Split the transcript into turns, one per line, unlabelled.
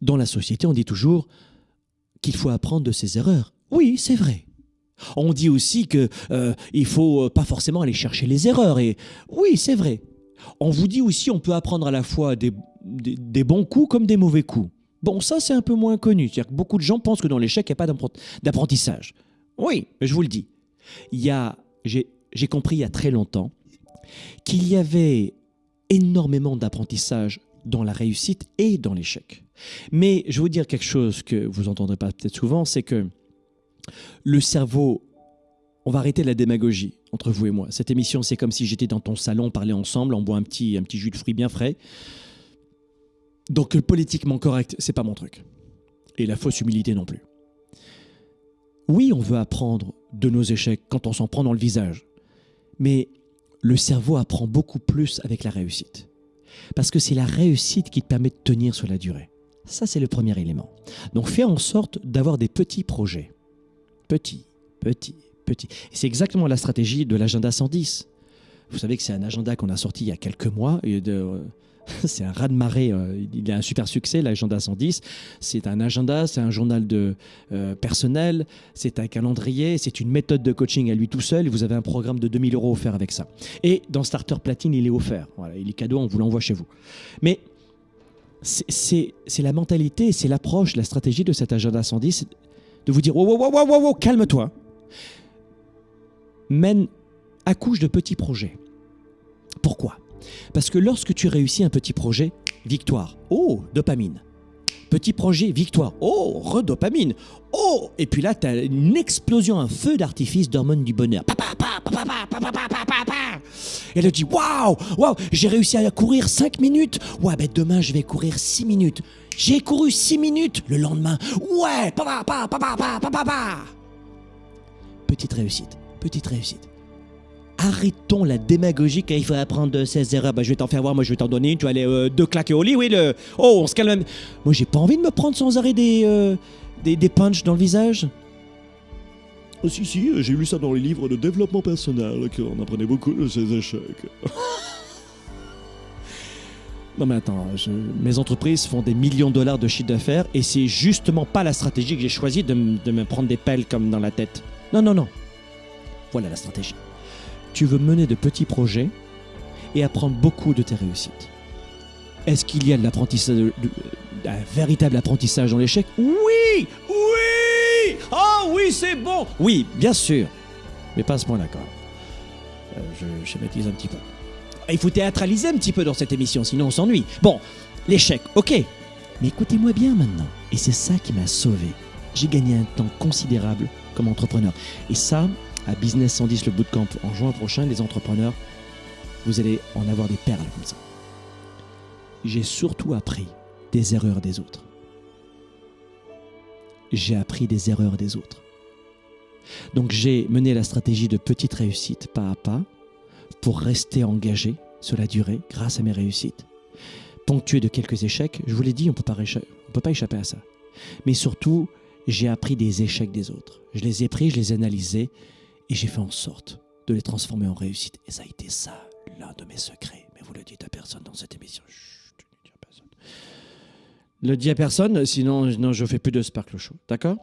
dans la société, on dit toujours qu'il faut apprendre de ses erreurs. Oui, c'est vrai. On dit aussi qu'il euh, ne faut pas forcément aller chercher les erreurs. Et oui, c'est vrai. On vous dit aussi on peut apprendre à la fois des, bons coups comme des mauvais coups. Bon, ça c'est un peu moins connu. C'est-à-dire que beaucoup de gens pensent que dans l'échec, il n'y a pas d'apprentissage. Oui, je vous le dis. J'ai compris il y a très longtemps qu'il y avait énormément d'apprentissage dans la réussite et dans l'échec. Mais je vais vous dire quelque chose que vous entendrez pas peut-être souvent, c'est que le cerveau, on va arrêter la démagogie entre vous et moi. Cette émission, c'est comme si j'étais dans ton salon, on parlait ensemble, on boit un petit, un petit jus de fruits bien frais. Donc politiquement correct, c'est pas mon truc. Et la fausse humilité non plus. Oui, on veut apprendre de nos échecs quand on s'en prend dans le visage. Mais le cerveau apprend beaucoup plus avec la réussite. Parce que c'est la réussite qui te permet de tenir sur la durée. Ça, c'est le premier élément. Donc, fais en sorte d'avoir des petits projets. Petits, petits, petits. Et c'est exactement la stratégie de l'agenda 110. Vous savez que c'est un agenda qu'on a sorti il y a quelques mois. Et de, c'est un raz-de-marée. Euh, il a un super succès, l'agenda 110. C'est un agenda, c'est un journal de euh, personnel, c'est un calendrier, c'est une méthode de coaching à lui tout seul. Vous avez un programme de 2000 euros offert avec ça. Et dans Starter Platine, il est offert. Voilà, il est cadeau, on vous l'envoie chez vous. Mais c'est la mentalité, c'est l'approche, la stratégie de cet agenda 110 de vous dire wow, wow, wow, wow, calme-toi. Mène, accouche de petits projets. Pourquoi? Parce que lorsque tu réussis un petit projet, victoire. Oh, dopamine. Petit projet, victoire. Oh, redopamine. Oh, et puis là, tu as une explosion, un feu d'artifice d'hormones du bonheur. Et elle dit Waouh, waouh, j'ai réussi à courir 5 minutes. Ouais, ben demain, je vais courir 6 minutes. J'ai couru 6 minutes. Le lendemain, ouais, Petite réussite, petite réussite arrêtons la démagogie quand il faut apprendre ses erreurs. Bah, je vais t'en faire voir, moi je vais t'en donner une, tu vas aller euh, deux claquer au lit, oui, le... oh, on se calme. Moi j'ai pas envie de me prendre sans arrêt des, euh, des, des punches dans le visage.
Oh, si, si, euh, j'ai lu ça dans les livres de développement personnel, qu'on apprenait beaucoup de ces échecs.
non mais attends, mes entreprises font des millions de dollars de chiffre d'affaires et c'est justement pas la stratégie que j'ai choisie de, de me prendre des pelles comme dans la tête. Non, non, non. Voilà la stratégie tu veux mener de petits projets et apprendre beaucoup de tes réussites. Est-ce qu'il y a de l'apprentissage, un véritable apprentissage dans l'échec? Oui Oui Oh oui, c'est bon Oui, bien sûr. Mais pas à ce point-là quand euh, je schématise un petit peu. Il faut théâtraliser un petit peu dans cette émission, sinon on s'ennuie. Bon, l'échec, ok. Mais écoutez-moi bien maintenant. Et c'est ça qui m'a sauvé. J'ai gagné un temps considérable comme entrepreneur. Et ça, à Business 110 le bootcamp en juin prochain, les entrepreneurs, vous allez en avoir des perles comme ça. J'ai surtout appris des erreurs des autres. J'ai appris des erreurs des autres. Donc j'ai mené la stratégie de petite réussite pas à pas pour rester engagé sur la durée grâce à mes réussites. Ponctué de quelques échecs, je vous l'ai dit, on ne peut pas échapper à ça. Mais surtout, j'ai appris des échecs des autres. Je les ai pris, je les ai analysés et j'ai fait en sorte de les transformer en réussite. Et ça a été ça, l'un de mes secrets. Mais vous le dites à personne dans cette émission. Chut, ne le dis à personne. Le dis à personne, sinon non, je fais plus de Sparkle Show. D'accord?